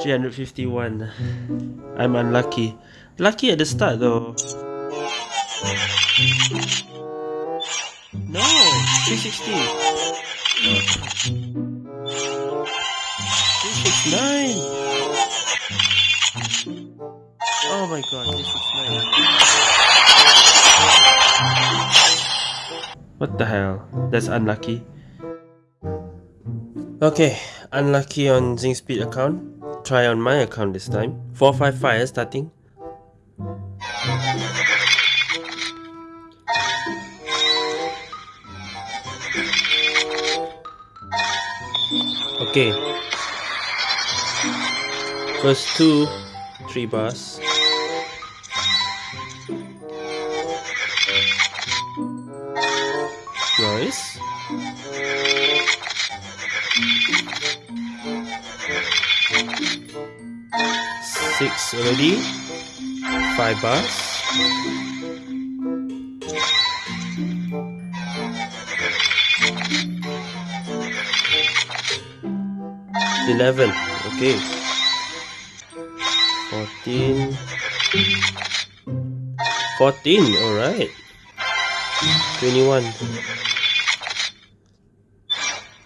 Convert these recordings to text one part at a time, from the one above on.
Three hundred fifty-one. I'm unlucky. Lucky at the start though. No, three sixty. Three six nine. Oh my god, three six nine. What the hell? That's unlucky. Okay, unlucky on Zing Speed account. Try on my account this time. 4-5 fire eh, starting. Okay. First two, three bars. Nice. Six already. Five bars. Eleven. Okay. Fourteen. Fourteen. All right. Twenty-one.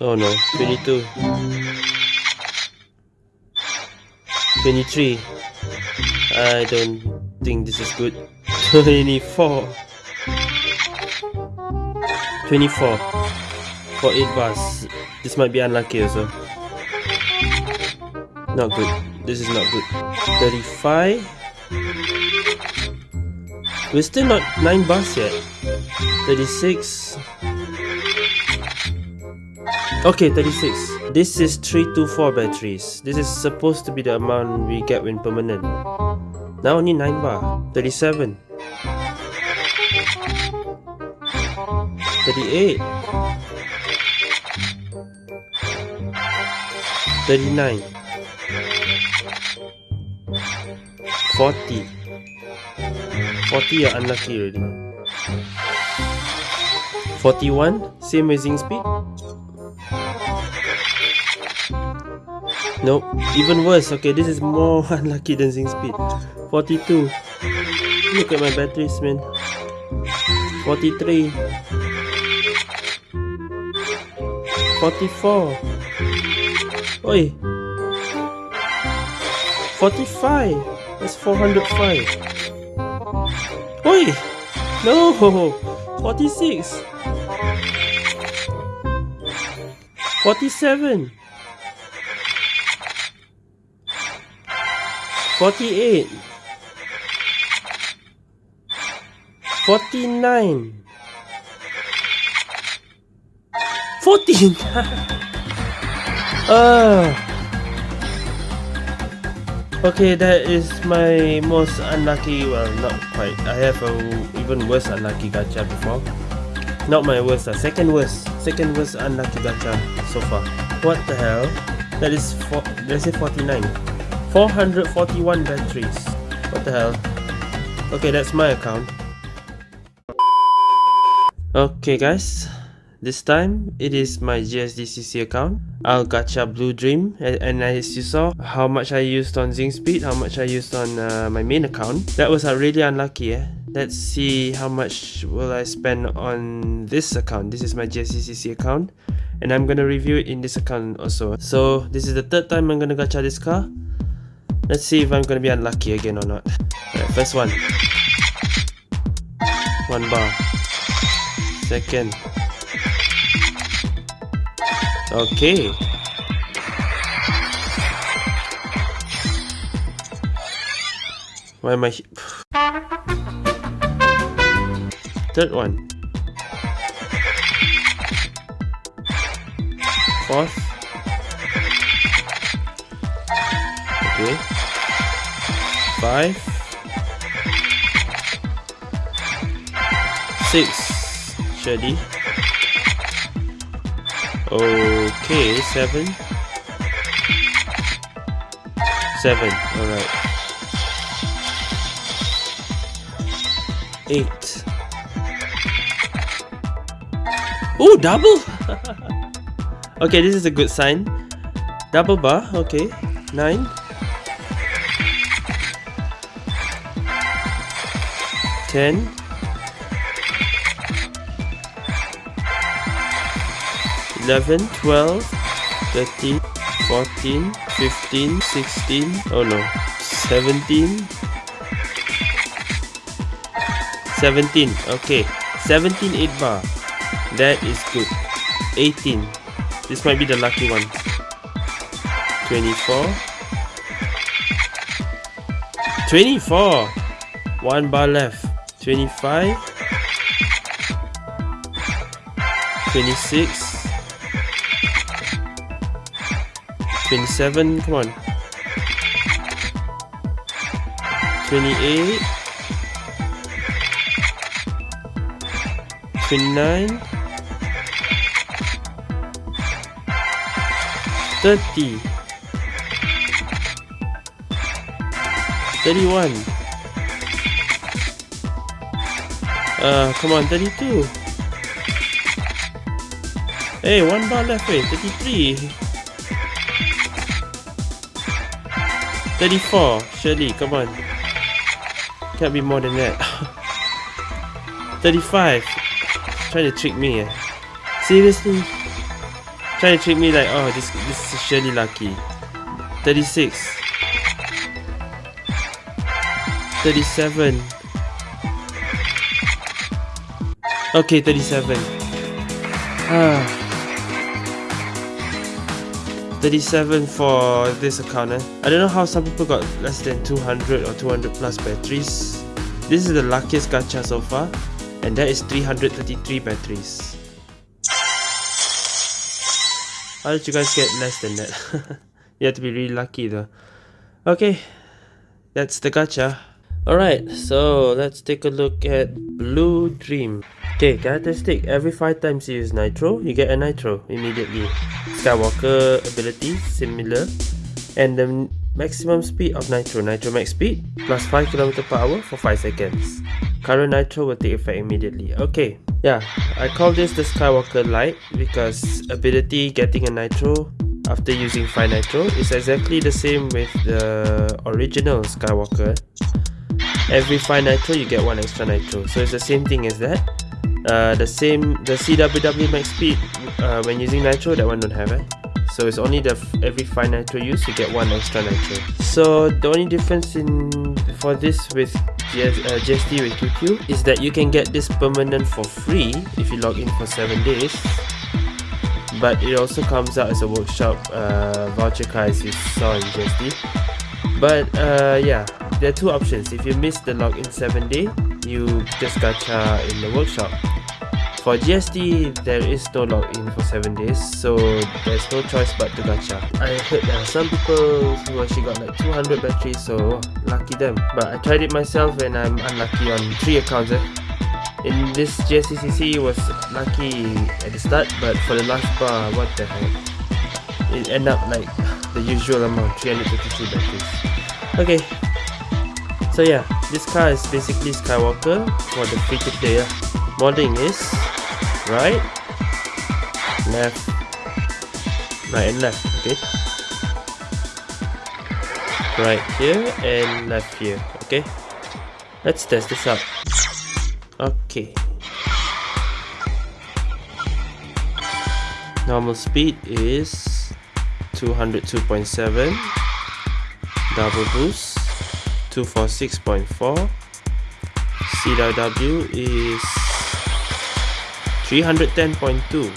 Oh no. Twenty-two. 23 I don't think this is good. 24 24 for 8 bars this might be unlucky also. Not good. This is not good. 35 we're still not 9 bars yet. 36 Okay, 36. This is 324 batteries. This is supposed to be the amount we get when permanent. Now only 9 bar. 37. 38. 39. 40. 40 you're unlucky already. 41. Same as Zing speed. Nope, even worse. Okay, this is more unlucky than Zing Speed. 42. Look at my batteries, man. 43. 44. Oi. 45. That's 405. Oi. No. 46. 47. 48 49 14 uh, okay that is my most unlucky well not quite. I have a even worse unlucky gacha before. Not my worst uh, second worst. Second worst unlucky gacha so far. What the hell? That is for let's say 49 441 batteries. What the hell? Okay, that's my account. Okay guys, this time it is my GSDCC account. I'll gacha Blue Dream and, and as you saw how much I used on Zing Speed, how much I used on uh, my main account. That was uh, really unlucky eh. Let's see how much will I spend on this account. This is my GSDCC account and I'm gonna review it in this account also. So this is the third time I'm gonna gacha this car. Let's see if I'm gonna be unlucky again or not. Alright, first one. One bar. Second. Okay. Why am I... Third one. Fourth. Okay five, six, Shirley. Okay, seven, seven. All right. Eight. Oh, double. okay, this is a good sign. Double bar. Okay, nine. 10 11 12 13 14 15 16 oh no 17 17 okay. 17 8 bar. That is good. 18 this might be the lucky one. 24 24 one bar left. 25 26 27 come on. 28 29 30 31 Uh, come on, 32. Hey, one bar left, wait, 33. 34, surely, come on. Can't be more than that. 35. Trying to trick me, eh? Seriously? Trying to trick me like, oh, this, this is surely lucky. 36. 37. Okay, 37. Ah. 37 for this account eh? I don't know how some people got less than 200 or 200 plus batteries. This is the luckiest gacha so far and that is 333 batteries. How did you guys get less than that? you have to be really lucky though. Okay, that's the gacha. Alright, so let's take a look at Blue Dream. Okay, characteristic. Every 5 times you use Nitro, you get a Nitro immediately. Skywalker ability, similar. And the maximum speed of Nitro, Nitro max speed, plus 5 km per hour for 5 seconds. Current Nitro will take effect immediately. Okay, yeah, I call this the Skywalker Light because ability getting a Nitro after using 5 Nitro is exactly the same with the original Skywalker. Every 5 Nitro you get 1 extra Nitro, so it's the same thing as that. Uh, the same the CWW max speed uh, when using nitro that one don't have it so it's only the every 5 nitro use you get one extra nitro. So the only difference in for this with GS, uh, with QQ is that you can get this permanent for free if you log in for 7 days. But it also comes out as a workshop uh, voucher card as you saw in GSD but uh, yeah there are two options if you miss the login 7 day you just gacha in the workshop. For GSD, there is no login for 7 days, so there's no choice but to gacha. I heard there are some people who actually got like 200 batteries, so lucky them. But I tried it myself and I'm unlucky on 3 accounts. Eh? In this GSDCC was lucky at the start, but for the last bar, what the heck? It end up like the usual amount, 353 batteries. Okay, so yeah, this car is basically Skywalker for the free to play. Modding is right, left, right and left, okay? Right here and left here, okay? Let's test this out. Okay. Normal speed is 202.7 double boost 246.4 CW is 310.2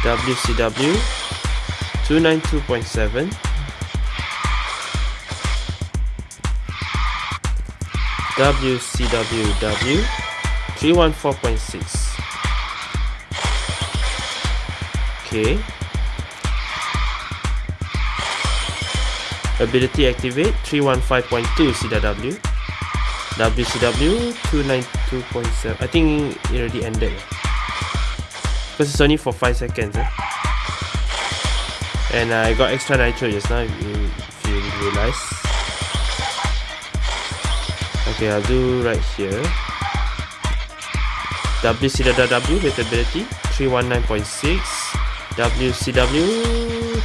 WCW 292.7 WCWW 314.6 okay Ability activate 315.2 CW. WCW 292.7. I think it already ended. Because it's only for 5 seconds. Eh? And I got extra nitro just now if you, if you realize. Okay, I'll do right here. WCW with ability 319.6 WCW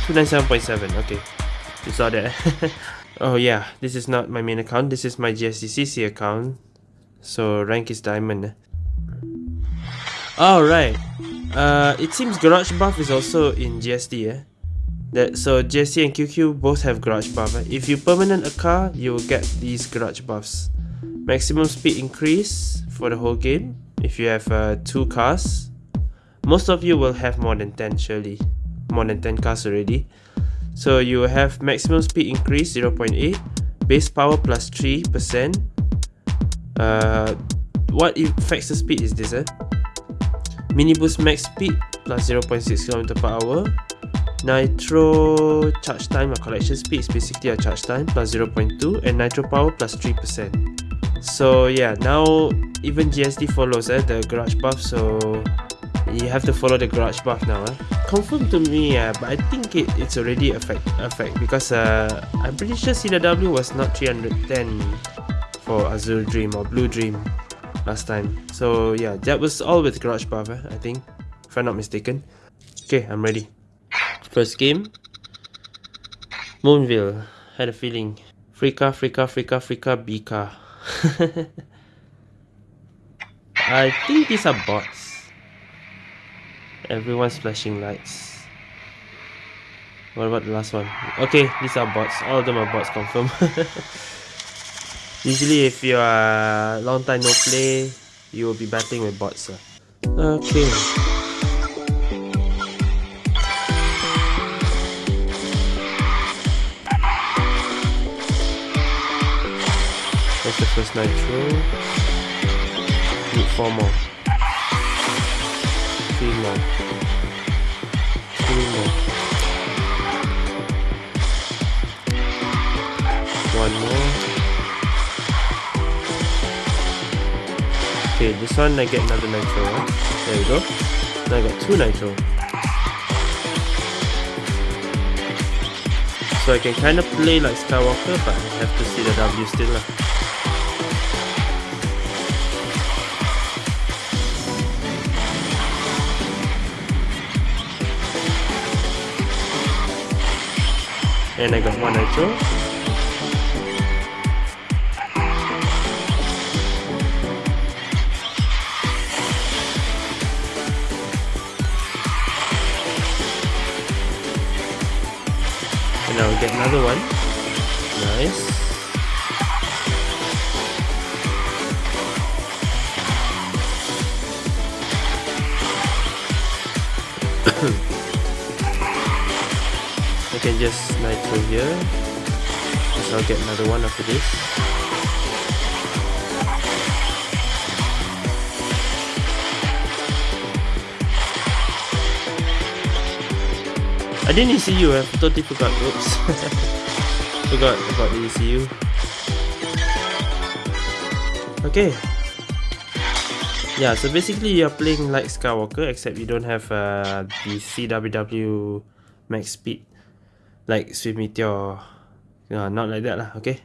297.7 okay you saw that oh yeah. This is not my main account. This is my GSDCC account. So rank is diamond. Alright uh, it seems garage buff is also in GSD eh? that so GSD and QQ both have garage buff eh? if you permanent a car you will get these garage buffs. Maximum speed increase for the whole game if you have uh, two cars. Most of you will have more than 10 surely. More than 10 cars already so you have maximum speed increase 0.8 base power plus 3% uh, what affects the speed is this eh? mini boost max speed plus 0.6 km per hour nitro charge time or collection speed is basically a charge time plus 0.2 and nitro power plus 3% so yeah now even GSD follows eh, the garage buff so you have to follow the garage buff now eh? Confirm to me uh, but I think it, it's already effect effect because uh, I'm pretty sure CW was not 310 for Azure Dream or Blue Dream last time. So yeah that was all with garage buff eh, I think if I'm not mistaken. Okay I'm ready. First game. Moonville. Had a feeling. Frika Frika Frika Frika Bika I think these are bots. Everyone's flashing lights. What about the last one? Okay, these are bots. All of them are bots confirm. Usually if you are long time no play, you will be battling with bots. Okay. That's the first nitro. Need four more. One more. Okay, this one I get another nitro. There we go. Now I got two nitro. So I can kind of play like Skywalker, but I have to see the W still. Lah. And I got one nitro and I'll get another one can just nitro here. So I'll get another one after this. I didn't ECU, I totally forgot, oops. Forgot about the ECU okay. Yeah so basically you're playing like Skywalker except you don't have uh, the CWW max speed like sweet Meteor. Uh, not like that lah, okay?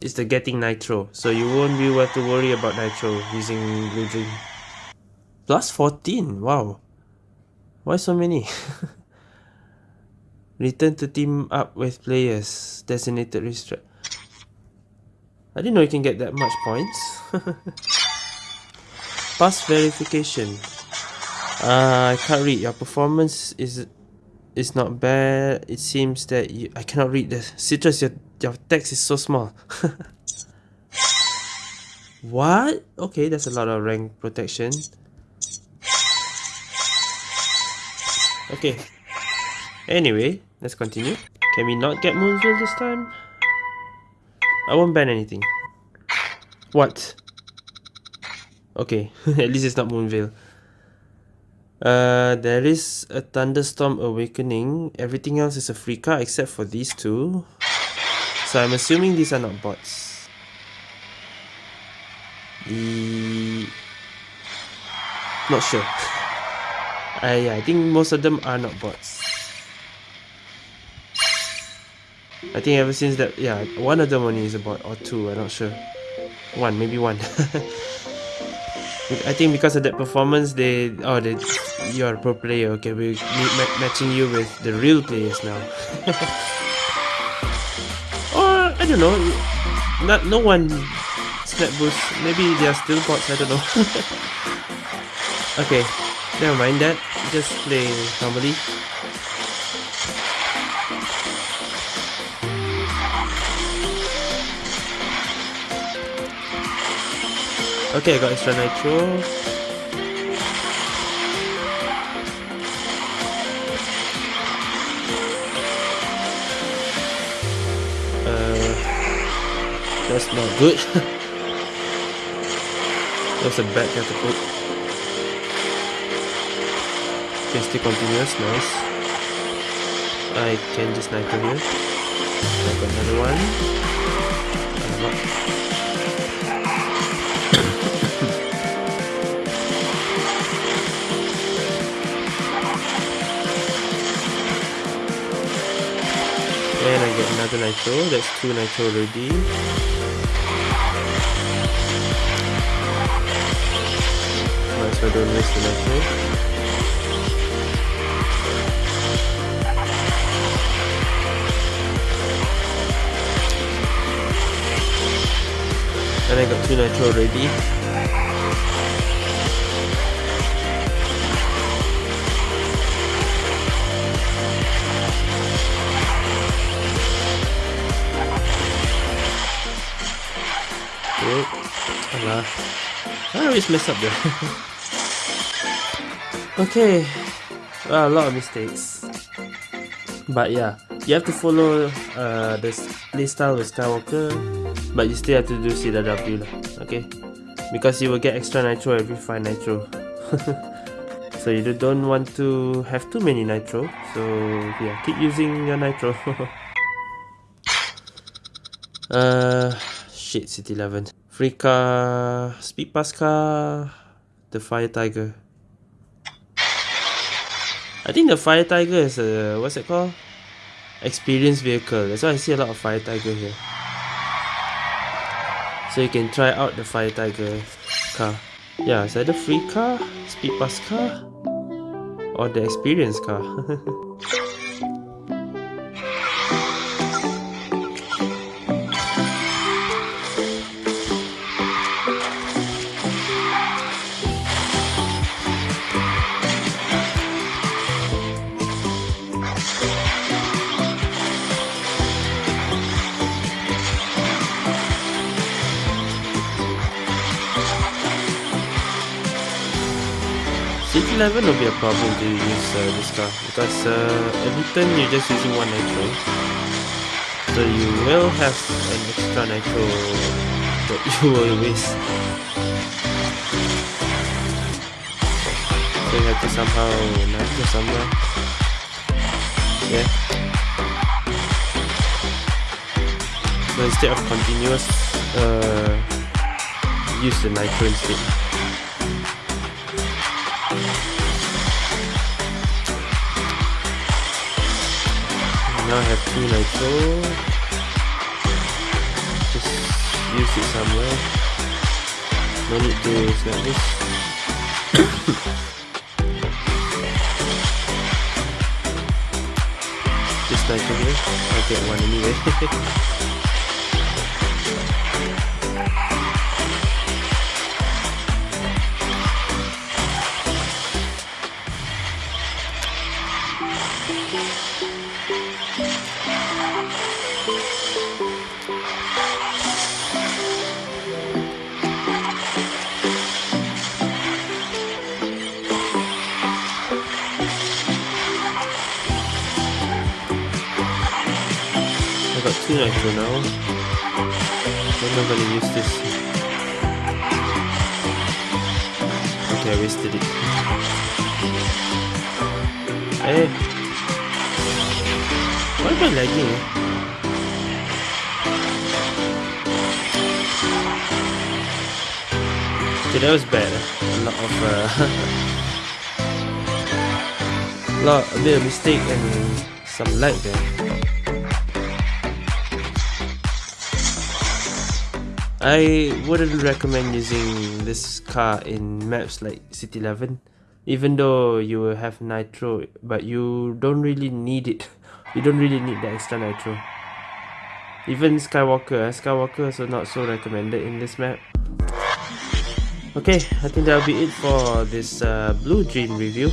It's the getting Nitro, so you won't be have to worry about Nitro using Blue Dream. Plus 14, wow. Why so many? Return to team up with players. Designated restrict. I didn't know you can get that much points. Pass verification. Uh, I can't read. Your performance is is not bad. It seems that you, I cannot read this. Citrus, your, your text is so small. what? Okay, that's a lot of rank protection. Okay. Anyway, let's continue. Can we not get Moonville this time? I won't ban anything. What? Okay, at least it's not Moonville. Uh, there is a Thunderstorm Awakening. Everything else is a free card except for these two. So I'm assuming these are not bots. The... Not sure. uh, yeah, I think most of them are not bots. I think ever since that, yeah, one of them only is a bot, or two, I'm not sure. one, maybe one. I think because of that performance, they oh they you're a pro player. Okay, we ma matching you with the real players now. or I don't know, not no one snap boost. Maybe they are still bots. I don't know. okay, never mind that. Just play normally. Okay, I got extra nitro. That's not good. that's a bad catapult. Okay, still continuous, nice. I can just nitro here. I got another one. And I get another nitro, that's two nitro already. As well don't waste the nitro. And I got two nitro already. Oh, Alah. I always mess up there. okay. Well, a lot of mistakes. But yeah, you have to follow uh, the playstyle with Skywalker, but you still have to do CW okay? Because you will get extra nitro every 5 nitro. so you don't want to have too many nitro, so yeah, keep using your nitro. uh, shit, City 11. Free car, speed pass car, the Fire Tiger. I think the Fire Tiger is a, what's it called? Experience vehicle. That's why I see a lot of Fire Tiger here. So you can try out the Fire Tiger car. Yeah, it's either free car, speed pass car, or the experience car. 11 will be a problem to use uh, this car. Because uh, every turn you're just using one nitro. So you will have an extra nitro that you will waste. So you have to somehow nitro somewhere. Yeah. So instead of continuous uh, use the nitro instead now I have two nitro just use it somewhere. No need to snap this just nitro here. I'll get one anyway two nitro now. When am I gonna use this? Okay, I wasted it. Hey! Why am I lagging? Okay, that was bad. A lot of uh, lot, a bit of mistake and some lag there. I wouldn't recommend using this car in maps like City 11 even though you will have nitro but you don't really need it. You don't really need the extra nitro. Even Skywalker, uh, Skywalker also not so recommended in this map. Okay I think that'll be it for this uh, Blue Dream review.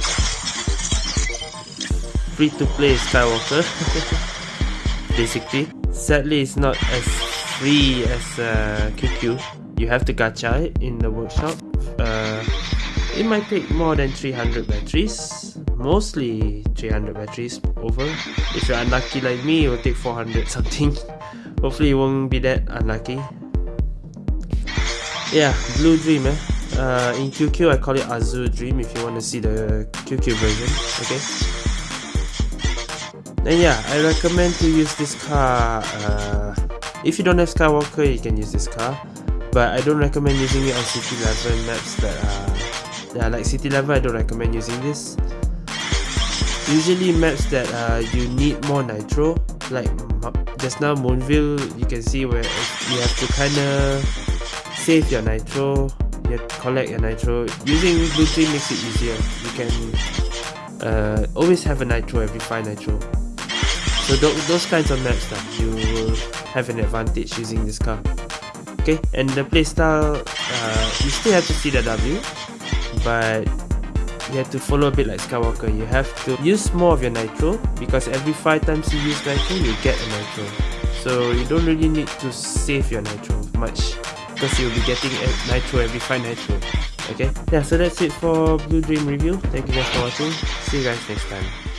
Free to play Skywalker basically. Sadly it's not as free as uh, QQ. You have to gacha it in the workshop. Uh, it might take more than 300 batteries. Mostly 300 batteries over. If you're unlucky like me, it will take 400 something. Hopefully it won't be that unlucky. Yeah, Blue Dream eh. Uh, in QQ I call it Azure Dream if you want to see the QQ version. Okay. And yeah, I recommend to use this car uh, if you don't have Skywalker, you can use this car. But I don't recommend using it on City Level maps that are... Like City Level, I don't recommend using this. Usually maps that uh, you need more nitro, like just now Moonville, you can see where you have to kind of save your nitro, you collect your nitro. Using Blue Dream makes it easier. You can uh, always have a nitro every 5 nitro. So th those kinds of maps that you have an advantage using this car. Okay, and the playstyle, uh, you still have to see the W, but you have to follow a bit like Skywalker. You have to use more of your nitro because every 5 times you use nitro, you get a nitro. So you don't really need to save your nitro much because you'll be getting nitro every 5 nitro. Okay, yeah, so that's it for Blue Dream review. Thank you guys for watching. See you guys next time.